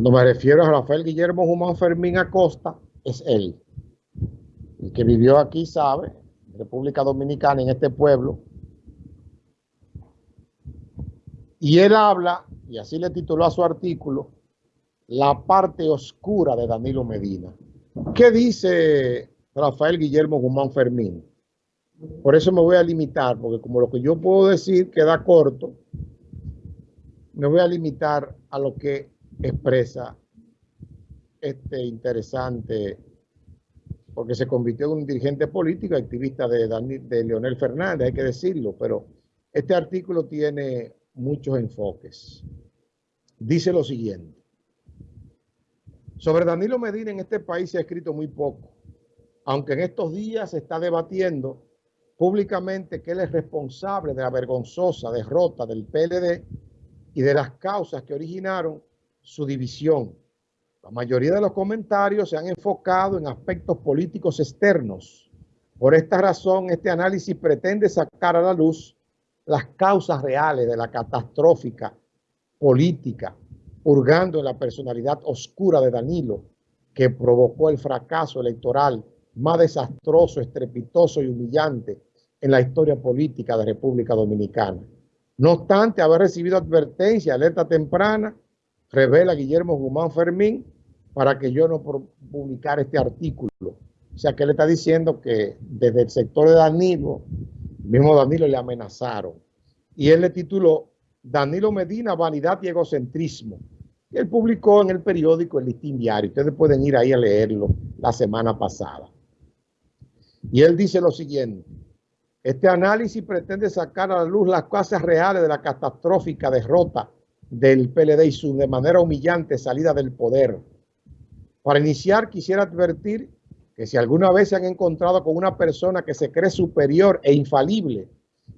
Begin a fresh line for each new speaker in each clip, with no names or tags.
Cuando me refiero a Rafael Guillermo Guzmán Fermín Acosta, es él. El que vivió aquí sabe, República Dominicana, en este pueblo. Y él habla, y así le tituló a su artículo, La parte oscura de Danilo Medina. ¿Qué dice Rafael Guillermo Guzmán Fermín? Por eso me voy a limitar, porque como lo que yo puedo decir queda corto, me voy a limitar a lo que expresa este interesante, porque se convirtió en un dirigente político, activista de, de Leonel Fernández, hay que decirlo, pero este artículo tiene muchos enfoques. Dice lo siguiente. Sobre Danilo Medina en este país se ha escrito muy poco, aunque en estos días se está debatiendo públicamente que él es responsable de la vergonzosa derrota del PLD y de las causas que originaron su división. La mayoría de los comentarios se han enfocado en aspectos políticos externos. Por esta razón, este análisis pretende sacar a la luz las causas reales de la catastrófica política, hurgando en la personalidad oscura de Danilo, que provocó el fracaso electoral más desastroso, estrepitoso y humillante en la historia política de República Dominicana. No obstante haber recibido advertencia, alerta temprana, revela Guillermo Guzmán Fermín para que yo no publicara este artículo. O sea que él está diciendo que desde el sector de Danilo, mismo Danilo le amenazaron. Y él le tituló Danilo Medina, vanidad y egocentrismo. Y él publicó en el periódico El Listín Diario. Ustedes pueden ir ahí a leerlo la semana pasada. Y él dice lo siguiente. Este análisis pretende sacar a la luz las causas reales de la catastrófica derrota del PLD y su de manera humillante salida del poder. Para iniciar, quisiera advertir que si alguna vez se han encontrado con una persona que se cree superior e infalible,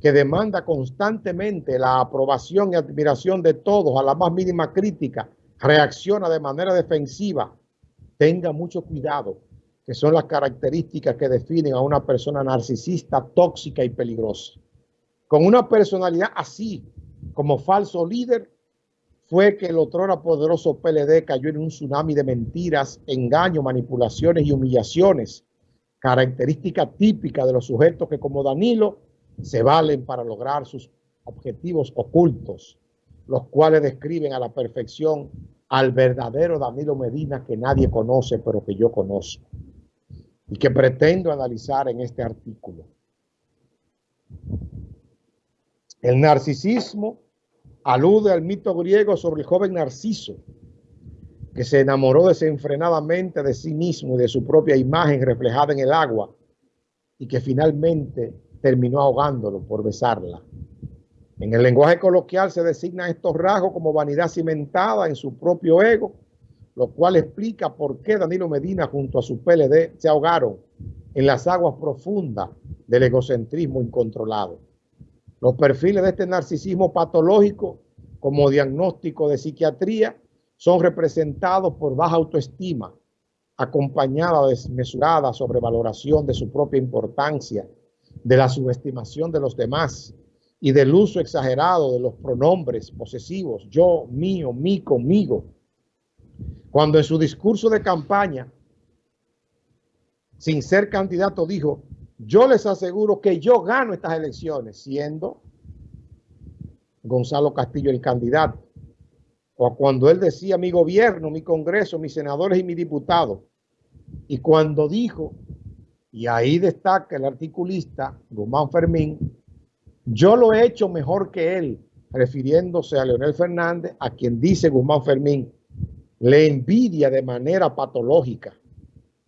que demanda constantemente la aprobación y admiración de todos a la más mínima crítica, reacciona de manera defensiva, tenga mucho cuidado, que son las características que definen a una persona narcisista, tóxica y peligrosa. Con una personalidad así, como falso líder, fue que el otrora poderoso PLD cayó en un tsunami de mentiras, engaños, manipulaciones y humillaciones, característica típica de los sujetos que como Danilo se valen para lograr sus objetivos ocultos, los cuales describen a la perfección al verdadero Danilo Medina que nadie conoce, pero que yo conozco y que pretendo analizar en este artículo. El narcisismo alude al mito griego sobre el joven Narciso, que se enamoró desenfrenadamente de sí mismo y de su propia imagen reflejada en el agua y que finalmente terminó ahogándolo por besarla. En el lenguaje coloquial se designan estos rasgos como vanidad cimentada en su propio ego, lo cual explica por qué Danilo Medina junto a su PLD se ahogaron en las aguas profundas del egocentrismo incontrolado. Los perfiles de este narcisismo patológico como diagnóstico de psiquiatría son representados por baja autoestima, acompañada de desmesurada sobrevaloración de su propia importancia, de la subestimación de los demás y del uso exagerado de los pronombres posesivos, yo, mío, mí, conmigo. Cuando en su discurso de campaña, sin ser candidato, dijo, yo les aseguro que yo gano estas elecciones, siendo Gonzalo Castillo el candidato. O cuando él decía mi gobierno, mi congreso, mis senadores y mis diputados. Y cuando dijo y ahí destaca el articulista Guzmán Fermín, yo lo he hecho mejor que él, refiriéndose a Leonel Fernández, a quien dice Guzmán Fermín, le envidia de manera patológica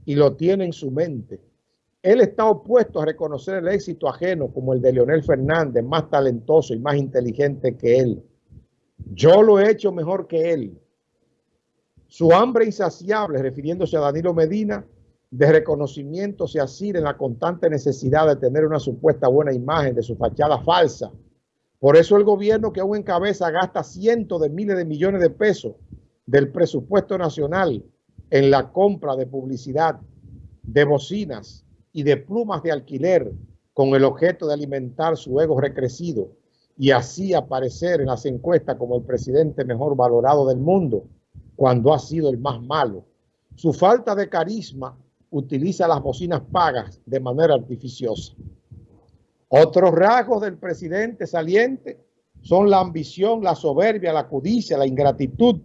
y lo tiene en su mente. Él está opuesto a reconocer el éxito ajeno como el de Leonel Fernández, más talentoso y más inteligente que él. Yo lo he hecho mejor que él. Su hambre insaciable, refiriéndose a Danilo Medina, de reconocimiento se asir en la constante necesidad de tener una supuesta buena imagen de su fachada falsa. Por eso el gobierno que aún en cabeza gasta cientos de miles de millones de pesos del presupuesto nacional en la compra de publicidad, de bocinas y de plumas de alquiler con el objeto de alimentar su ego recrecido y así aparecer en las encuestas como el presidente mejor valorado del mundo, cuando ha sido el más malo. Su falta de carisma utiliza las bocinas pagas de manera artificiosa. Otros rasgos del presidente saliente son la ambición, la soberbia, la codicia, la ingratitud,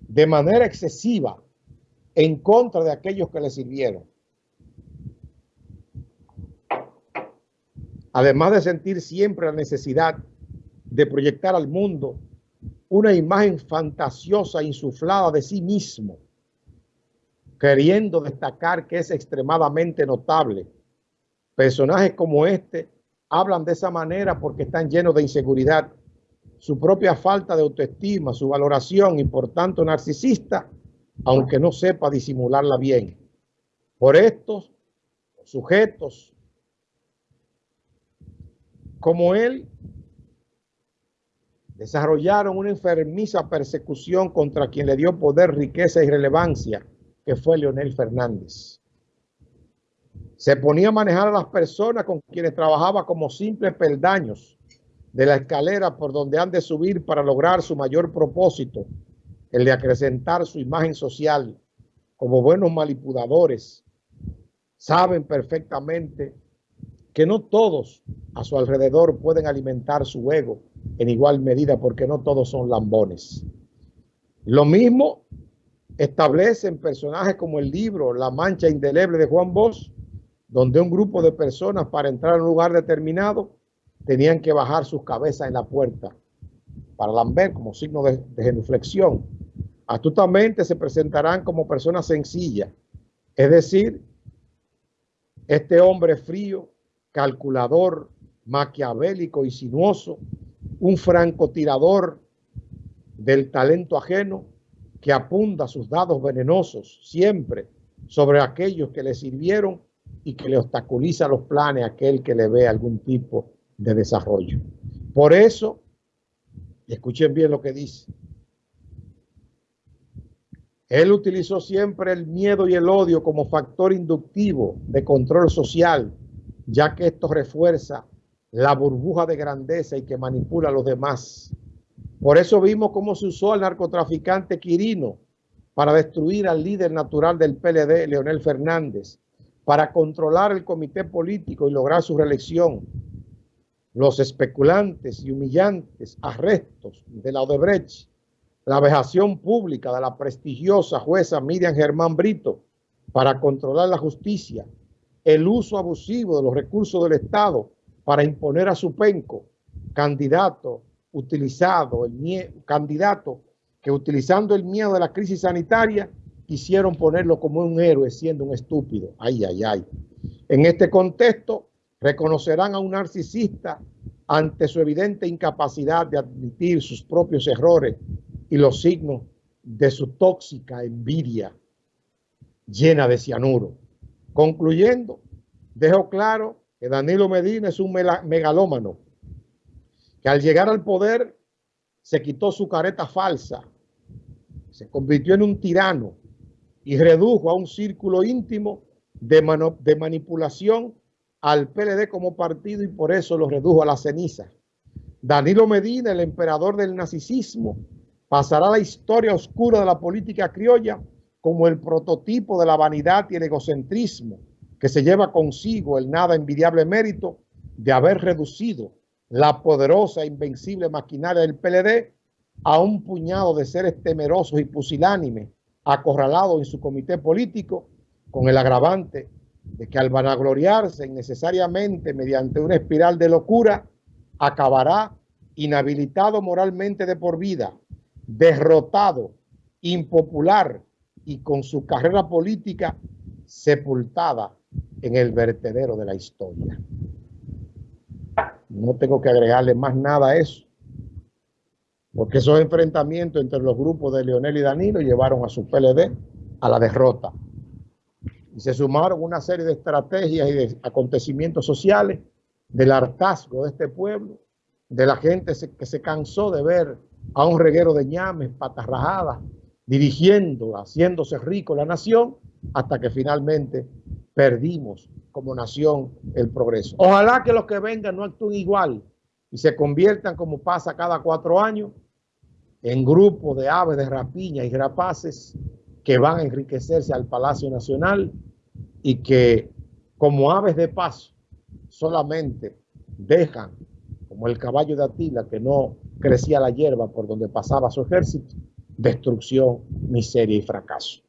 de manera excesiva en contra de aquellos que le sirvieron. Además de sentir siempre la necesidad de proyectar al mundo una imagen fantasiosa insuflada de sí mismo, queriendo destacar que es extremadamente notable. Personajes como este hablan de esa manera porque están llenos de inseguridad, su propia falta de autoestima, su valoración y por tanto narcisista, aunque no sepa disimularla bien. Por estos sujetos como él desarrollaron una enfermiza persecución contra quien le dio poder, riqueza y relevancia, que fue Leonel Fernández. Se ponía a manejar a las personas con quienes trabajaba como simples peldaños de la escalera por donde han de subir para lograr su mayor propósito, el de acrecentar su imagen social como buenos manipuladores. Saben perfectamente que no todos a su alrededor pueden alimentar su ego en igual medida porque no todos son lambones. Lo mismo establecen personajes como el libro La Mancha Indeleble de Juan Bosch, donde un grupo de personas para entrar a un lugar determinado tenían que bajar sus cabezas en la puerta para lamber como signo de, de genuflexión. Astutamente se presentarán como personas sencillas, es decir, este hombre frío, calculador, maquiavélico y sinuoso, un francotirador del talento ajeno que apunta sus dados venenosos siempre sobre aquellos que le sirvieron y que le obstaculiza los planes a aquel que le ve algún tipo de desarrollo. Por eso, escuchen bien lo que dice, él utilizó siempre el miedo y el odio como factor inductivo de control social, ya que esto refuerza la burbuja de grandeza y que manipula a los demás. Por eso vimos cómo se usó al narcotraficante Quirino para destruir al líder natural del PLD, Leonel Fernández, para controlar el comité político y lograr su reelección. Los especulantes y humillantes arrestos de la Odebrecht, la vejación pública de la prestigiosa jueza Miriam Germán Brito para controlar la justicia, el uso abusivo de los recursos del Estado para imponer a su penco, candidato utilizado, el candidato que utilizando el miedo de la crisis sanitaria quisieron ponerlo como un héroe siendo un estúpido. Ay, ay, ay. En este contexto, reconocerán a un narcisista ante su evidente incapacidad de admitir sus propios errores y los signos de su tóxica envidia llena de cianuro. Concluyendo, dejo claro que Danilo Medina es un megalómano, que al llegar al poder se quitó su careta falsa, se convirtió en un tirano y redujo a un círculo íntimo de, manipulación al PLD como partido y por eso lo redujo a la ceniza. Danilo Medina, el emperador del nazismo, pasará a la historia oscura de la política criolla como el prototipo de la vanidad y el egocentrismo que se lleva consigo el nada envidiable mérito de haber reducido la poderosa e invencible maquinaria del PLD a un puñado de seres temerosos y pusilánimes acorralados en su comité político con el agravante de que al vanagloriarse innecesariamente mediante una espiral de locura, acabará inhabilitado moralmente de por vida, derrotado, impopular y con su carrera política sepultada en el vertedero de la historia. No tengo que agregarle más nada a eso, porque esos enfrentamientos entre los grupos de Leonel y Danilo llevaron a su PLD a la derrota. Y se sumaron una serie de estrategias y de acontecimientos sociales del hartazgo de este pueblo, de la gente que se cansó de ver a un reguero de ñames, patas rajadas, dirigiendo, haciéndose rico la nación, hasta que finalmente perdimos como nación el progreso. Ojalá que los que vengan no actúen igual y se conviertan como pasa cada cuatro años en grupos de aves de rapiña y rapaces que van a enriquecerse al Palacio Nacional y que como aves de paso solamente dejan, como el caballo de Atila que no crecía la hierba por donde pasaba su ejército, destrucción, miseria y fracaso.